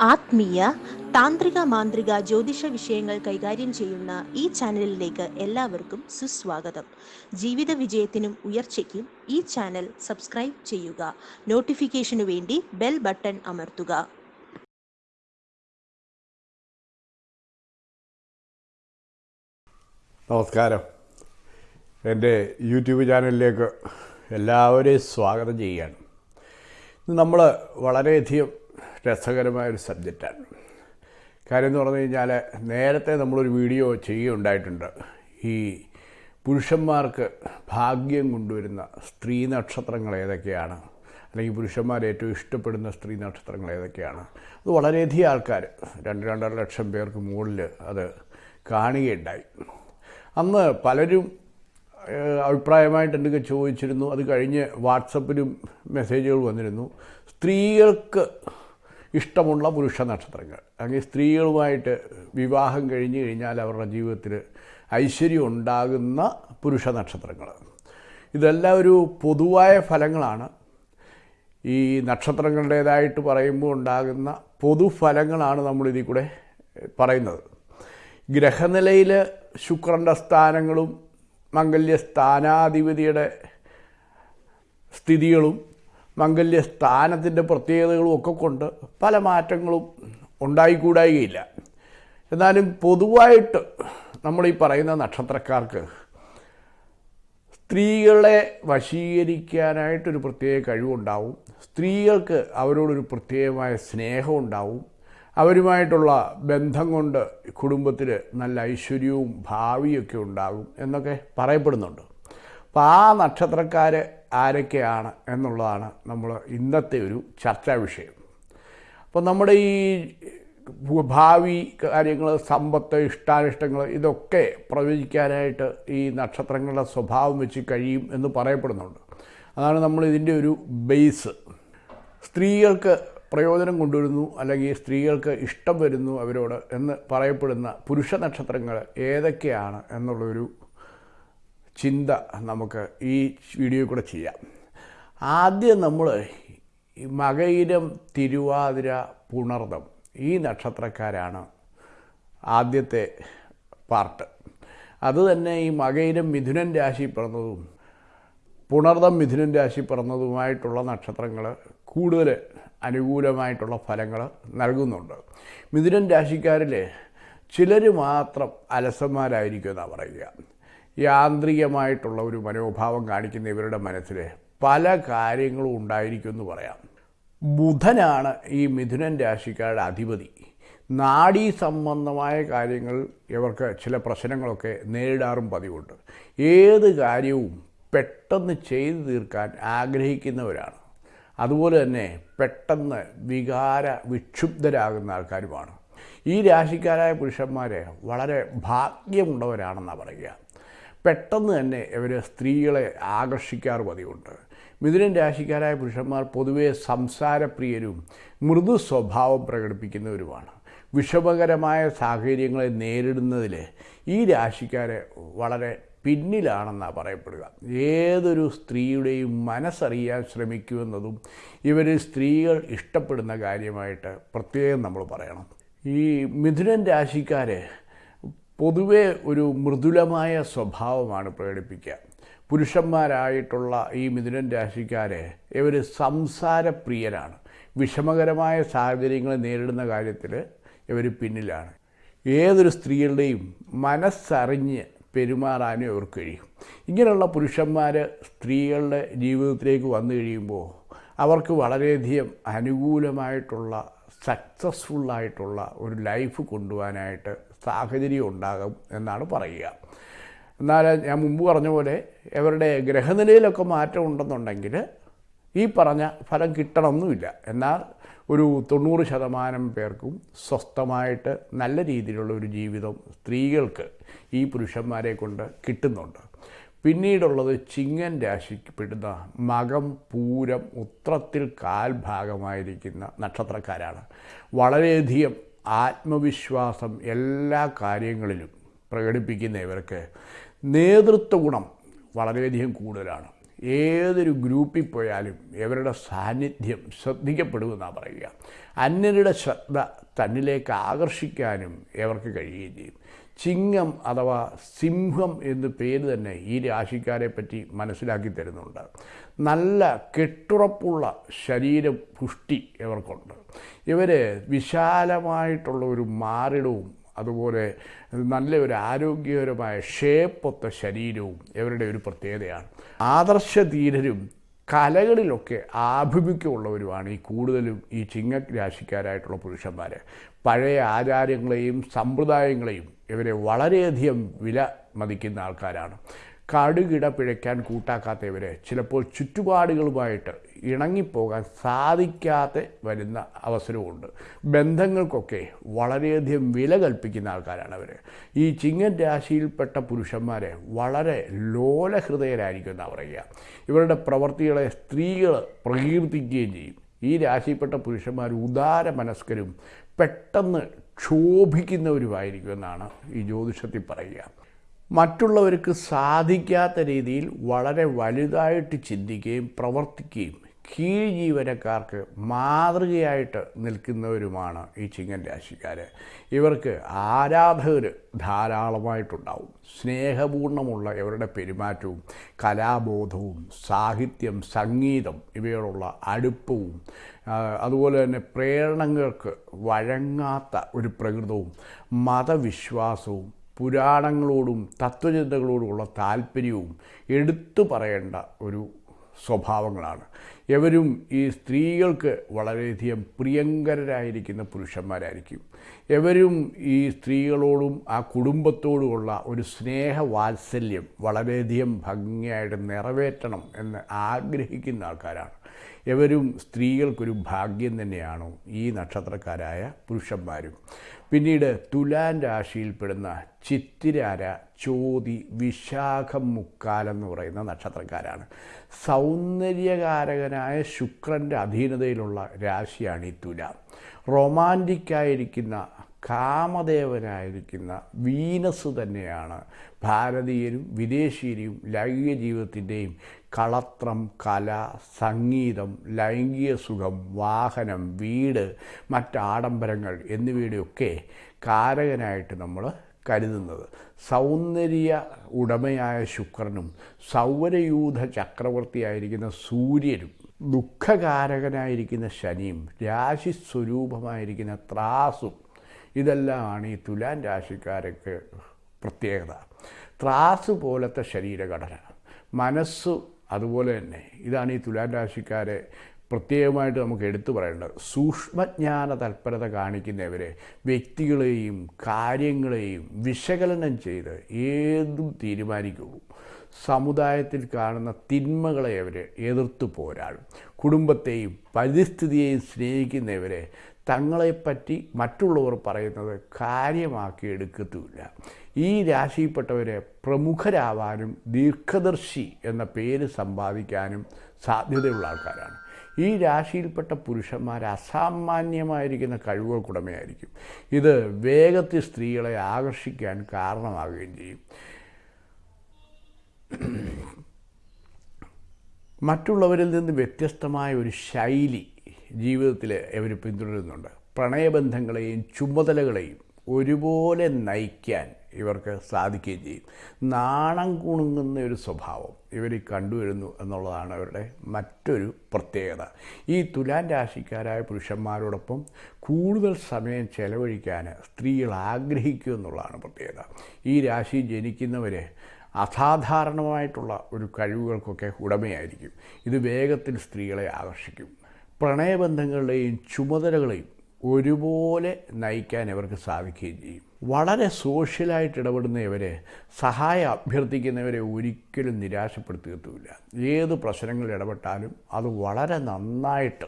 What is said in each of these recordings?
ആത്മീയ താന്ത്രിക മാന്ത്രിക ജ്യോതിഷ വിഷയങ്ങൾ കൈകാര്യം ചെയ്യുന്ന ഈ ചാനലിലേക്ക് എല്ലാവർക്കും സുസ്വാഗതം. ജീവിത വിജയത്തിനും ഉയർച്ചയ്ക്കും ഈ ചാനൽ സബ്സ്ക്രൈബ് ചെയ്യുക. നോട്ടിഫിക്കേഷനു വേണ്ടി ബെൽ ബട്ടൺ അമർത്തുക. നമസ്കാരം. എന്റെ യൂട്യൂബ് ചാനലിലേക്ക് എല്ലാവരെയും സ്വാഗതം ചെയ്യുകയാണ്. നമ്മൾ വളരെയധികം രസകരമായൊരു സബ്ജക്റ്റാണ്. കാര്യം എന്ന് പറഞ്ഞു കഴിഞ്ഞാൽ നേരത്തെ നമ്മളൊരു വീഡിയോ ചെയ്യുകയുണ്ടായിട്ടുണ്ട്. ഈ പുരുഷന്മാർക്ക് ഭാഗ്യം കൊണ്ടുവരുന്ന സ്ത്രീ നക്ഷത്രങ്ങൾ ഏതൊക്കെയാണ്? അല്ലെങ്കിൽ പുരുഷന്മാർ ഏറ്റവും ഇഷ്ടപ്പെടുന്ന സ്ത്രീ നക്ഷത്രങ്ങൾ ഏതൊക്കെയാണ്? അത് വളരെയധികം ആൾക്കാർ രണ്ട് രണ്ടര ലക്ഷം പേർക്ക് മുകളിൽ അത് കാണുകയുണ്ടായി. അന്ന് പലരും അഭിപ്രായമായിട്ട് എന്തൊക്കെ ചോദിച്ചിരുന്നു? അത് കഴിഞ്ഞ് വാട്സപ്പിലും മെസ്സേജുകൾ വന്നിരുന്നു. സ്ത്രീകൾക്ക് ഇഷ്ടമുള്ള പുരുഷ നക്ഷത്രങ്ങൾ. അല്ലെങ്കിൽ സ്ത്രീകളുമായിട്ട് വിവാഹം കഴിഞ്ഞ് കഴിഞ്ഞാൽ അവരുടെ ജീവിതത്തിൽ ഐശ്വര്യം ഉണ്ടാകുന്ന പുരുഷ നക്ഷത്രങ്ങൾ. ഇതെല്ലാം ഒരു പൊതുവായ ഫലങ്ങളാണ്. ഈ നക്ഷത്രങ്ങളുടേതായിട്ട് പറയുമ്പോൾ ഉണ്ടാകുന്ന പൊതുഫലങ്ങളാണ് നമ്മളിതിൽ കൂടെ പറയുന്നത്. ഗ്രഹനിലയിൽ ശുക്രന്റെ സ്ഥാനങ്ങളും മംഗല്യ സ്ഥാനാധിപതിയുടെ സ്ഥിതികളും മംഗല്യ സ്ഥാനത്തിന്റെ പ്രത്യേകതകളും ഒക്കെ കൊണ്ട് പല മാറ്റങ്ങളും ഉണ്ടായിക്കൂടായികയില്ല. എന്നാലും പൊതുവായിട്ട് നമ്മളീ പറയുന്ന നക്ഷത്രക്കാർക്ക് സ്ത്രീകളെ വശീകരിക്കാനായിട്ടൊരു പ്രത്യേക കഴിവുണ്ടാവും. സ്ത്രീകൾക്ക് അവരോടൊരു പ്രത്യേകമായ സ്നേഹമുണ്ടാവും അവരുമായിട്ടുള്ള ബന്ധം കൊണ്ട് കുടുംബത്തിൽ നല്ല ഐശ്വര്യവും ഭാവിയൊക്കെ ഉണ്ടാകും എന്നൊക്കെ പറയപ്പെടുന്നുണ്ട്. അപ്പോൾ ആ നക്ഷത്രക്കാർ ആരൊക്കെയാണ് എന്നുള്ളതാണ് നമ്മൾ ഇന്നത്തെ ഒരു ചർച്ചാ വിഷയം. അപ്പോൾ നമ്മുടെ ഈ ഭാവി കാര്യങ്ങൾ സമ്പത്ത് ഇഷ്ടാനിഷ്ടങ്ങൾ ഇതൊക്കെ പ്രവചിക്കാനായിട്ട് ഈ നക്ഷത്രങ്ങളുടെ സ്വഭാവം വെച്ച് കഴിയും എന്ന് പറയപ്പെടുന്നുണ്ട്. അതാണ് നമ്മൾ ഇതിന്റെ ഒരു ബേസ്. സ്ത്രീകൾക്ക് പ്രയോജനം കൊണ്ടുവരുന്നു അല്ലെങ്കിൽ സ്ത്രീകൾക്ക് ഇഷ്ടം വരുന്നു അവരോട് എന്ന് പറയപ്പെടുന്ന പുരുഷ നക്ഷത്രങ്ങൾ ഏതൊക്കെയാണ് എന്നുള്ളൊരു ചിന്ത നമുക്ക് ഈ വീഡിയോ കൂടെ ചെയ്യാം. ആദ്യം നമ്മൾ മകയിരം തിരുവാതിര പുണർദം ഈ നക്ഷത്രക്കാരാണ് ആദ്യത്തെ പാർട്ട്. അതുതന്നെ ഈ മകയിരം മിഥുനൻ രാശി പിറന്നതും പുണർദം മിഥുനൻ രാശി പിറന്നതുമായിട്ടുള്ള നക്ഷത്രങ്ങൾ കൂടുതൽ അനുകൂലമായിട്ടുള്ള ഫലങ്ങൾ നൽകുന്നുണ്ട്. മിഥുനൻ രാശിക്കാരിൽ ചിലർ മാത്രം അലസന്മാരായിരിക്കും എന്നാണ് പറയുക. യാന്ത്രികമായിട്ടുള്ള ഒരു മനോഭാവം കാണിക്കുന്ന ഇവരുടെ മനസ്സിൽ പല കാര്യങ്ങളും ഉണ്ടായിരിക്കും എന്ന് പറയാം. ബുധനാണ് ഈ മിഥുനൻ രാശിക്കാരുടെ അധിപതി. നാഡീ സംബന്ധമായ കാര്യങ്ങൾ ഇവർക്ക് ചില പ്രശ്നങ്ങളൊക്കെ നേരിടാറും പതിവുണ്ട്. ഏത് കാര്യവും പെട്ടെന്ന് ചെയ്തു തീർക്കാൻ ആഗ്രഹിക്കുന്നവരാണ്. അതുപോലെ തന്നെ പെട്ടെന്ന് വികാര വിക്ഷുബ്ധരാകുന്ന ആൾക്കാരുമാണ്. ഈ രാശിക്കാരായ പുരുഷന്മാരെ വളരെ ഭാഗ്യമുള്ളവരാണെന്നാണ് പറയുക. പെട്ടെന്ന് തന്നെ ഇവർ സ്ത്രീകളെ ആകർഷിക്കാറ് പതിവുണ്ട്. മിഥുനൻ രാശിക്കാരായ പുരുഷന്മാർ പൊതുവെ സംസാരപ്രിയരും മൃദു സ്വഭാവം പ്രകടിപ്പിക്കുന്നവരുമാണ്. വിഷമകരമായ സാഹചര്യങ്ങളെ നേരിടുന്നതിൽ ഈ രാശിക്കാരെ വളരെ പിന്നിലാണെന്നാണ് പറയപ്പെടുക. ഏതൊരു സ്ത്രീയുടെയും മനസ്സറിയാൻ ശ്രമിക്കുമെന്നതും ഇവർ സ്ത്രീകൾ ഇഷ്ടപ്പെടുന്ന കാര്യമായിട്ട് പ്രത്യേകം നമ്മൾ പറയണം. ഈ മിഥുനൻ രാശിക്കാരെ പൊതുവെ ഒരു മൃദുലമായ സ്വഭാവമാണ് പ്രകടിപ്പിക്കുക. പുരുഷന്മാരായിട്ടുള്ള ഈ മിഥുനൻ രാശിക്കാരെ ഇവർ സംസാരപ്രിയരാണ്. വിഷമകരമായ സാഹചര്യങ്ങൾ നേരിടുന്ന കാര്യത്തിൽ ഇവർ പിന്നിലാണ്. ഏതൊരു സ്ത്രീകളുടെയും മനസ്സറിഞ്ഞ് പെരുമാറാനും ഇവർക്ക് കഴിയും. ഇങ്ങനെയുള്ള പുരുഷന്മാർ സ്ത്രീകളുടെ ജീവിതത്തിലേക്ക് വന്നു കഴിയുമ്പോൾ അവർക്ക് വളരെയധികം അനുകൂലമായിട്ടുള്ള സക്സസ്ഫുള്ളായിട്ടുള്ള ഒരു ലൈഫ് കൊണ്ടുപോകാനായിട്ട് സാഹചര്യം ഉണ്ടാകും എന്നാണ് പറയുക. എന്നാൽ ഞാൻ മുമ്പ് പറഞ്ഞ പോലെ ഇവരുടെ ഗ്രഹനിലയിലൊക്കെ മാറ്റം ഉണ്ടെന്നുണ്ടെങ്കിൽ ഈ പറഞ്ഞ ഫലം കിട്ടണമെന്നുമില്ല എന്നാൽ ഒരു തൊണ്ണൂറ് ശതമാനം പേർക്കും സ്വസ്ഥമായിട്ട് നല്ല രീതിയിലുള്ള ഒരു ജീവിതം സ്ത്രീകൾക്ക് ഈ പുരുഷന്മാരെ കൊണ്ട് കിട്ടുന്നുണ്ട്. പിന്നീടുള്ളത് ചിങ്ങൻ രാശിക്കപ്പെടുന്ന മകം പൂരം ഉത്രത്തിൽ കാൽഭാഗമായിരിക്കുന്ന നക്ഷത്രക്കാരാണ്. വളരെയധികം ആത്മവിശ്വാസം എല്ലാ കാര്യങ്ങളിലും പ്രകടിപ്പിക്കുന്ന ഇവർക്ക് നേതൃത്വ ഗുണം വളരെയധികം കൂടുതലാണ്. ഏതൊരു ഗ്രൂപ്പിൽ പോയാലും ഇവരുടെ സാന്നിധ്യം ശ്രദ്ധിക്കപ്പെടുമെന്നാണ് പറയുക. അന്യരുടെ ശ്രദ്ധ തന്നിലേക്ക് ആകർഷിക്കാനും ഇവർക്ക് കഴിയുകയും ചെയ്യും. ചിങ്ങം അഥവാ സിംഹം എന്ന് പേര് തന്നെ ഈ രാശിക്കാരെ പറ്റി മനസ്സിലാക്കി തരുന്നുണ്ട്. നല്ല കെട്ടുറപ്പുള്ള ശരീര പുഷ്ടി ഇവർക്കുണ്ട്. ഇവർ വിശാലമായിട്ടുള്ള ഒരു മാറിടവും അതുപോലെ നല്ല ഒരു ആരോഗ്യകരമായ ഷേപ്പൊത്ത ശരീരവും ഇവരുടെ ഒരു പ്രത്യേകതയാണ്. ആദർശ ധീരരും കലകളിലൊക്കെ ആഭിമുഖ്യമുള്ളവരുമാണ് ഈ കൂടുതലും ഈ ചിങ്ങ രാശിക്കാരായിട്ടുള്ള പുരുഷന്മാർ പഴയ ആചാരങ്ങളെയും സമ്പ്രദായങ്ങളെയും ഇവരെ വളരെയധികം വില മതിക്കുന്ന ആൾക്കാരാണ്. കടുകിട പിഴയ്ക്കാൻ കൂട്ടാക്കാത്തവരെ ചിലപ്പോൾ ചുറ്റുപാടുകളുമായിട്ട് ഇണങ്ങിപ്പോകാൻ സാധിക്കാതെ വരുന്ന അവസരവുമുണ്ട്. ബന്ധങ്ങൾക്കൊക്കെ വളരെയധികം വില കൽപ്പിക്കുന്ന ആൾക്കാരാണ് അവർ ഈ ചിങ്ങൻ രാശിയിൽപ്പെട്ട പുരുഷന്മാരെ വളരെ ലോലഹൃദയരായിരിക്കും പറയുക. ഇവരുടെ പ്രവൃത്തികളെ സ്ത്രീകൾ പ്രകീർത്തിക്കുകയും ചെയ്യും. ഈ രാശിയിൽപ്പെട്ട പുരുഷന്മാർ ഉദാര മനസ്കരും പെട്ടെന്ന് ക്ഷോഭിക്കുന്നവരുമായിരിക്കും എന്നാണ് ഈ ജ്യോതിഷത്തിൽ പറയുക. മറ്റുള്ളവർക്ക് സാധിക്കാത്ത രീതിയിൽ വളരെ വലുതായിട്ട് ചിന്തിക്കുകയും പ്രവർത്തിക്കുകയും കീഴ് ജീവനക്കാർക്ക് മാതൃകയായിട്ട് നിൽക്കുന്നവരുമാണ് ഈ ചിങ്ങൻ രാശിക്കാർ ഇവർക്ക് ആരാധകർ ധാരാളമായിട്ടുണ്ടാവും. സ്നേഹപൂർണമുള്ള ഇവരുടെ പെരുമാറ്റവും കലാബോധവും സാഹിത്യം സംഗീതം ഇവയോടുള്ള അടുപ്പവും അതുപോലെ തന്നെ പ്രേരണങ്ങൾക്ക് വഴങ്ങാത്ത ഒരു പ്രകൃതവും മതവിശ്വാസവും പുരാണങ്ങളോടും തത്വചിന്തകളോടുമുള്ള താല്പര്യവും എടുത്തു പറയേണ്ട ഒരു സ്വഭാവങ്ങളാണ്. എവരും ഈ സ്ത്രീകൾക്ക് വളരെയധികം പ്രിയങ്കരരായിരിക്കുന്ന പുരുഷന്മാരായിരിക്കും. എവരും ഈ സ്ത്രീകളോടും ആ കുടുംബത്തോടുമുള്ള ഒരു സ്നേഹവാത്സല്യം വളരെയധികം ഭംഗിയായിട്ട് നിറവേറ്റണം എന്ന് ആഗ്രഹിക്കുന്ന ആൾക്കാരാണ്. എവരും സ്ത്രീകൾക്കൊരു ഭാഗ്യം തന്നെയാണ് ഈ നക്ഷത്രക്കാരായ പുരുഷന്മാരും. പിന്നീട് തുലാൻ രാശിയിൽപ്പെടുന്ന ചിത്തിരാര ചോതി വിശാഖം മുക്കാലെന്ന് പറയുന്ന നക്ഷത്രക്കാരാണ്. സൗന്ദര്യകാരകനായ ശുക്രന്റെ അധീനതയിലുള്ള രാശിയാണ് ഈ തുല. റൊമാന്റിക്കായിരിക്കുന്ന കാമദേവനായിരിക്കുന്ന വീനസ് തന്നെയാണ്. ഭാരതീയരും വിദേശീയരും ലൈംഗിക ജീവിതത്തിന്റെയും കളത്രം കല സംഗീതം ലൈംഗിക സുഖം വാഹനം വീട് മറ്റാഡംബരങ്ങൾ എന്നിവയുടെയൊക്കെ കാരകനായിട്ട് നമ്മൾ കരുതുന്നത്. സൗന്ദര്യ ഉടമയായ ശുക്രനും സൗരയൂഥ ചക്രവർത്തിയായിരിക്കുന്ന സൂര്യനും ദുഃഖകാരകനായിരിക്കുന്ന ശനിയും രാശി സ്വരൂപമായിരിക്കുന്ന ത്രാസും ഇതെല്ലാമാണ് ഈ തുലാൻ രാശിക്കാർക്ക് പ്രത്യേകത. ത്രാസ് പോലത്തെ ശരീരഘടന. മനസ്സ് അതുപോലെ തന്നെ. ഇതാണ് ഈ തുലാൻ രാശിക്കാരെ പ്രത്യേകമായിട്ട് നമുക്ക് എടുത്തു പറയേണ്ടത്. സൂക്ഷ്മജ്ഞാന തൽപരത കാണിക്കുന്നവരെ വ്യക്തികളെയും കാര്യങ്ങളെയും വിശകലനം ചെയ്ത് ഏതും തീരുമാനിക്കുള്ളൂ സമുദായത്തിൽ കാണുന്ന തിന്മകളെ അവർ എതിർത്ത് പോരാടും. കുടുംബത്തെയും പരിസ്ഥിതിയെയും സ്നേഹിക്കുന്നവരെ തങ്ങളെപ്പറ്റി മറ്റുള്ളവർ പറയുന്നത് കാര്യമാക്കി എടുക്കത്തുമില്ല. ഈ രാശിയിൽപ്പെട്ടവരെ പ്രമുഖരാവാനും ദീർഘദർശി എന്ന പേര് സമ്പാദിക്കാനും സാധ്യതയുള്ള ആൾക്കാരാണ്. ഈ രാശിയിൽപ്പെട്ട പുരുഷന്മാർ അസാമാന്യമായിരിക്കുന്ന കഴിവുകൾക്കുടമയായിരിക്കും. ഇത് വേഗത്തിൽ സ്ത്രീകളെ ആകർഷിക്കാൻ കാരണമാകുകയും ചെയ്യും. മറ്റുള്ളവരിൽ നിന്ന് വ്യത്യസ്തമായ ഒരു ശൈലി ജീവിതത്തിൽ അവർ പിന്തുടരുന്നുണ്ട്. പ്രണയബന്ധങ്ങളെയും ചുമതലകളെയും ഒരുപോലെ നയിക്കാൻ ഇവർക്ക് സാധിക്കുകയും ചെയ്യും. നാണം കുണുങ്ങുന്ന ഒരു സ്വഭാവം ഇവർ കണ്ടുവരുന്നു എന്നുള്ളതാണ് അവരുടെ മറ്റൊരു പ്രത്യേകത. ഈ തുലാൻ രാശിക്കാരായ പുരുഷന്മാരോടൊപ്പം കൂടുതൽ സമയം ചെലവഴിക്കാൻ സ്ത്രീകൾ ആഗ്രഹിക്കുക എന്നുള്ളതാണ് പ്രത്യേകത. ഈ രാശി ജനിക്കുന്നവരെ അസാധാരണമായിട്ടുള്ള ഒരു കഴിവുകൾക്കൊക്കെ ഉടമയായിരിക്കും. ഇത് വേഗത്തിൽ സ്ത്രീകളെ ആകർഷിക്കും. പ്രണയബന്ധങ്ങളുടെയും ചുമതലകളെയും ഒരുപോലെ നയിക്കാൻ ഇവർക്ക് സാധിക്കുകയും ചെയ്യും. വളരെ സോഷ്യലായിട്ട് ഇടപെടുന്ന ഇവരെ സഹായം അഭ്യർത്ഥിക്കുന്നവരെ ഒരിക്കലും നിരാശപ്പെടുത്തുകയുമില്ല ഏത് പ്രശ്നങ്ങളിൽ ഇടപെട്ടാലും അത് വളരെ നന്നായിട്ട്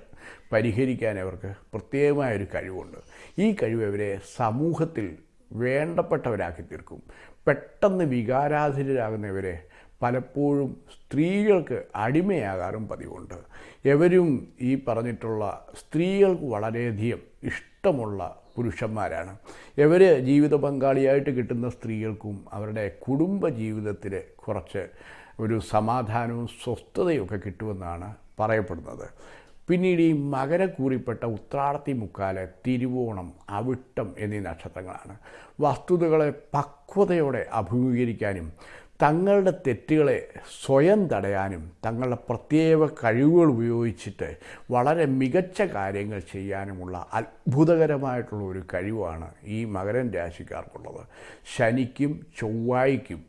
പരിഹരിക്കാൻ അവർക്ക് പ്രത്യേകമായൊരു കഴിവുണ്ട്. ഈ കഴിവ് ഇവരെ സമൂഹത്തിൽ വേണ്ടപ്പെട്ടവരാക്കി തീർക്കും. പെട്ടെന്ന് വികാരാധീനരാകുന്നവരെ പലപ്പോഴും സ്ത്രീകൾക്ക് അടിമയാകാറും പതിവുണ്ട്. എവരും ഈ പറഞ്ഞിട്ടുള്ള സ്ത്രീകൾക്ക് വളരെയധികം ഇഷ്ടമുള്ള പുരുഷന്മാരാണ്. ഇവർ ജീവിത പങ്കാളിയായിട്ട് കിട്ടുന്ന സ്ത്രീകൾക്കും അവരുടെ കുടുംബ ജീവിതത്തിൽ കുറച്ച് ഒരു സമാധാനവും സ്വസ്ഥതയും ഒക്കെ കിട്ടുമെന്നാണ് പറയപ്പെടുന്നത്. പിന്നീട് ഈ മകരക്കൂറിപ്പെട്ട ഉത്രാടത്തി മുക്കാൽ തിരുവോണം അവിട്ടം എന്നീ നക്ഷത്രങ്ങളാണ്. വസ്തുതകളെ പക്വതയോടെ അഭിമുഖീകരിക്കാനും തങ്ങളുടെ തെറ്റുകളെ സ്വയം തടയാനും തങ്ങളുടെ പ്രത്യേക കഴിവുകൾ ഉപയോഗിച്ചിട്ട് വളരെ മികച്ച കാര്യങ്ങൾ ചെയ്യാനുമുള്ള അത്ഭുതകരമായിട്ടുള്ള ഒരു കഴിവാണ് ഈ മകരൻ രാശിക്കാർക്കുള്ളത്. ശനിക്കും ചൊവ്വായ്ക്കും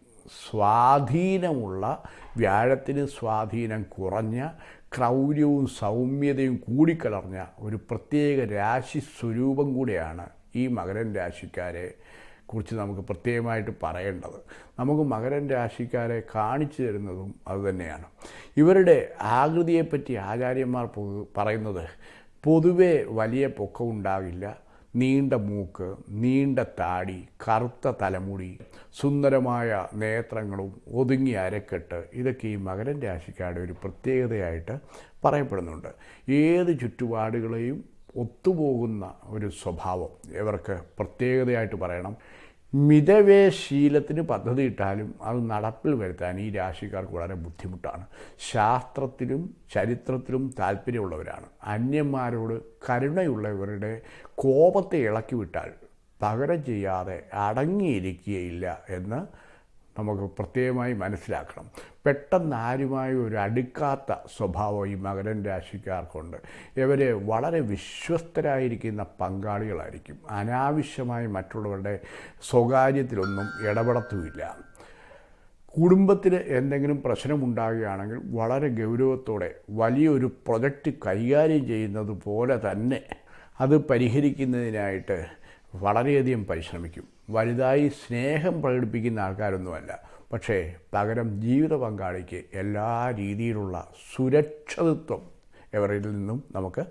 സ്വാധീനമുള്ള വ്യാഴത്തിന് സ്വാധീനം കുറഞ്ഞ ക്രൗര്യവും സൗമ്യതയും കൂടിക്കലർന്ന ഒരു പ്രത്യേക രാശി സ്വരൂപം കൂടിയാണ് ഈ മകരൻ രാശിക്കാരെ കുറിച്ച് നമുക്ക് പ്രത്യേകമായിട്ട് പറയേണ്ടത്. നമുക്ക് മകരൻ രാശിക്കാരെ കാണിച്ചു തരുന്നതും അതുതന്നെയാണ്. ഇവരുടെ ആകൃതിയെപ്പറ്റി ആചാര്യന്മാർ പറയുന്നത് പൊതുവെ വലിയ പൊക്കം ഉണ്ടാകില്ല നീണ്ട മൂക്ക് നീണ്ട താടി കറുത്ത തലമുടി സുന്ദരമായ നേത്രങ്ങളും ഒതുങ്ങി അരക്കെട്ട് ഇതൊക്കെ ഈ മകരൻ രാശിക്കാരുടെ ഒരു പ്രത്യേകതയായിട്ട് പറയപ്പെടുന്നുണ്ട്. ഏത് ചുറ്റുപാടുകളെയും ഒത്തുപോകുന്ന ഒരു സ്വഭാവം ഇവർക്ക് പ്രത്യേകതയായിട്ട് പറയണം. മിതവേ ശീലത്തിന് പദ്ധതി ഇട്ടാലും അത് നടപ്പിൽ വരുത്താൻ ഈ രാശിക്കാർക്ക് വളരെ ബുദ്ധിമുട്ടാണ്. ശാസ്ത്രത്തിലും ചരിത്രത്തിലും താല്പര്യമുള്ളവരാണ്. അന്യന്മാരോട് കരുണയുള്ളവരുടെ കോപത്തെ ഇളക്കി വിട്ടാൽ പകരം ചെയ്യാതെ അടങ്ങിയിരിക്കുകയില്ല എന്ന് നമുക്ക് പ്രത്യേകമായി മനസ്സിലാക്കണം. പെട്ടെന്ന് ആരുമായി ഒരു അടുക്കാത്ത സ്വഭാവം ഈ മകരൻ രാശിക്കാർക്കുണ്ട്. ഇവർ വളരെ വിശ്വസ്തരായിരിക്കുന്ന പങ്കാളികളായിരിക്കും. അനാവശ്യമായി മറ്റുള്ളവരുടെ സ്വകാര്യത്തിലൊന്നും ഇടപെടത്തുമില്ല. കുടുംബത്തിൽ എന്തെങ്കിലും പ്രശ്നമുണ്ടാകുകയാണെങ്കിൽ വളരെ ഗൗരവത്തോടെ വലിയൊരു പ്രൊജക്റ്റ് കൈകാര്യം ചെയ്യുന്നത് പോലെ തന്നെ അത് പരിഹരിക്കുന്നതിനായിട്ട് വളരെയധികം പരിശ്രമിക്കും. വലുതായി സ്നേഹം പ്രകടിപ്പിക്കുന്ന ആൾക്കാരൊന്നുമല്ല. പക്ഷേ പകരം ജീവിത പങ്കാളിക്ക് എല്ലാ രീതിയിലുള്ള സുരക്ഷിതത്വം എവരിൽ നിന്നും നമുക്ക്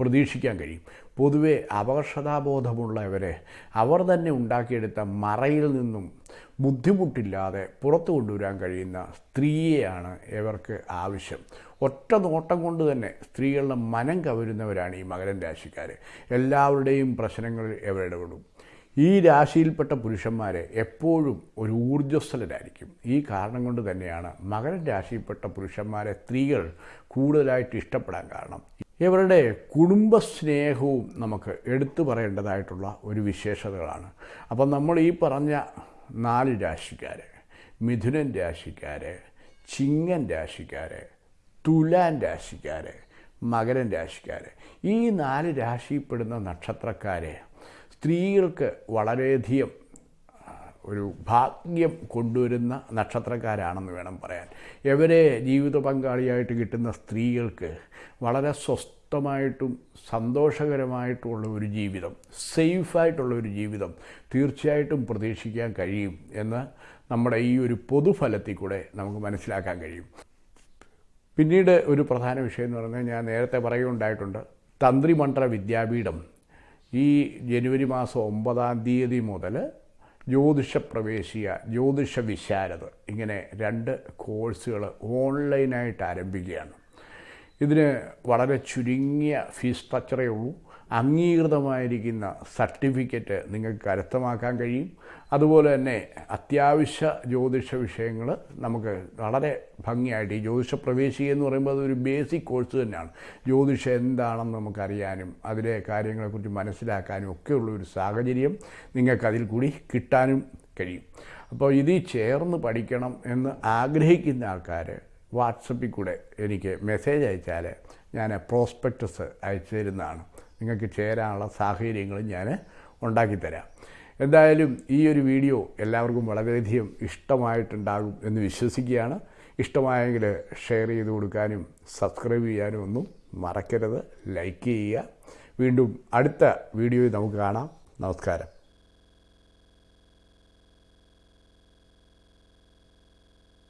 പ്രതീക്ഷിക്കാൻ കഴിയും. പൊതുവെ അപകർഷതാബോധമുള്ളവരെ അവർ തന്നെ ഉണ്ടാക്കിയെടുത്ത മറയിൽ നിന്നും ബുദ്ധിമുട്ടില്ലാതെ പുറത്തു കൊണ്ടുവരാൻ കഴിയുന്ന സ്ത്രീയെയാണ് ഇവർക്ക് ആവശ്യം. ഒറ്റ നോട്ടം കൊണ്ട് തന്നെ സ്ത്രീകളുടെ മനം കവരുന്നവരാണ് ഈ മകരൻ രാശിക്കാർ എല്ലാവരുടെയും പ്രശ്നങ്ങളിൽ ഇവർ ഇടപെടും. ഈ രാശിയിൽപ്പെട്ട പുരുഷന്മാരെ എപ്പോഴും ഒരു ഊർജസ്വലരായിരിക്കും. ഈ കാരണം കൊണ്ട് തന്നെയാണ് മകരൻ രാശിയിൽപ്പെട്ട പുരുഷന്മാരെ സ്ത്രീകൾ കൂടുതലായിട്ട് ഇഷ്ടപ്പെടാൻ കാരണം. ഇവരുടെ കുടുംബസ്നേഹവും നമുക്ക് എടുത്തു പറയേണ്ടതായിട്ടുള്ള ഒരു വിശേഷതകളാണ്. അപ്പം നമ്മൾ ഈ പറഞ്ഞ നാല് രാശിക്കാർ മിഥുനൻ രാശിക്കാർ ചിങ്ങൻ രാശിക്കാർ തുലാൻ രാശിക്കാർ മകരൻ രാശിക്കാർ ഈ നാല് രാശിയിൽപ്പെടുന്ന നക്ഷത്രക്കാരെ സ്ത്രീകൾക്ക് വളരെയധികം ഒരു ഭാഗ്യം കൊണ്ടുവരുന്ന നക്ഷത്രക്കാരാണെന്ന് വേണം പറയാൻ. ഇവരെ ജീവിത പങ്കാളിയായിട്ട് കിട്ടുന്ന സ്ത്രീകൾക്ക് വളരെ സ്വസ്ഥമായിട്ടും സന്തോഷകരമായിട്ടുള്ള ഒരു ജീവിതം സേഫായിട്ടുള്ള ഒരു ജീവിതം തീർച്ചയായിട്ടും പ്രതീക്ഷിക്കാൻ കഴിയും എന്ന് നമ്മുടെ ഈ ഒരു പൊതുഫലത്തിൽ കൂടെ നമുക്ക് മനസ്സിലാക്കാൻ കഴിയും. പിന്നീട് ഒരു പ്രധാന വിഷയം എന്ന് പറഞ്ഞാൽ ഞാൻ നേരത്തെ പറയുകയുണ്ടായിട്ടുണ്ട് തന്ത്രിമണ്ഡല വിദ്യാപീഠം. ഈ ജനുവരി മാസം ഒമ്പതാം തീയതി മുതൽ ജ്യോതിഷ പ്രവേശിയ ജ്യോതിഷ വിശാരദ ഇങ്ങനെ രണ്ട് കോഴ്സുകൾ ഓൺലൈനായിട്ട് ആരംഭിക്കുകയാണ്. ഇതിന് വളരെ ചുരുങ്ങിയ ഫീസ് സ്ട്രക്ചറേ ഉള്ളൂ. അംഗീകൃതമായിരിക്കുന്ന സർട്ടിഫിക്കറ്റ് നിങ്ങൾക്ക് കരസ്ഥമാക്കാൻ കഴിയും. അതുപോലെ തന്നെ അത്യാവശ്യ ജ്യോതിഷ വിഷയങ്ങൾ നമുക്ക് വളരെ ഭംഗിയായിട്ട് ഈ ജ്യോതിഷ പ്രവേശിക എന്ന് പറയുമ്പോൾ അതൊരു ബേസിക് കോഴ്സ് തന്നെയാണ്. ജ്യോതിഷം എന്താണെന്ന് നമുക്കറിയാനും അതിലെ കാര്യങ്ങളെക്കുറിച്ച് മനസ്സിലാക്കാനും ഒക്കെയുള്ള ഒരു സാഹചര്യം നിങ്ങൾക്കതിൽ കൂടി കിട്ടാനും കഴിയും. അപ്പോൾ ഇതിൽ ചേർന്ന് പഠിക്കണം എന്ന് ആഗ്രഹിക്കുന്ന ആൾക്കാർ വാട്സപ്പിൽ കൂടെ എനിക്ക് മെസ്സേജ് അയച്ചാൽ ഞാൻ പ്രോസ്പെക്ടസ് അയച്ചു തരുന്നതാണ്. നിങ്ങൾക്ക് ചേരാനുള്ള സാഹചര്യങ്ങൾ ഞാൻ ഉണ്ടാക്കിത്തരാം. എന്തായാലും ഈ ഒരു വീഡിയോ എല്ലാവർക്കും വളരെയധികം ഇഷ്ടമായിട്ടുണ്ടാകും എന്ന് വിശ്വസിക്കുകയാണ്. ഇഷ്ടമായെങ്കിൽ ഷെയർ ചെയ്ത് കൊടുക്കാനും സബ്സ്ക്രൈബ് ചെയ്യാനും ഒന്നും മറക്കരുത്. ലൈക്ക് ചെയ്യുക. വീണ്ടും അടുത്ത വീഡിയോയിൽ നമുക്ക് കാണാം. നമസ്കാരം.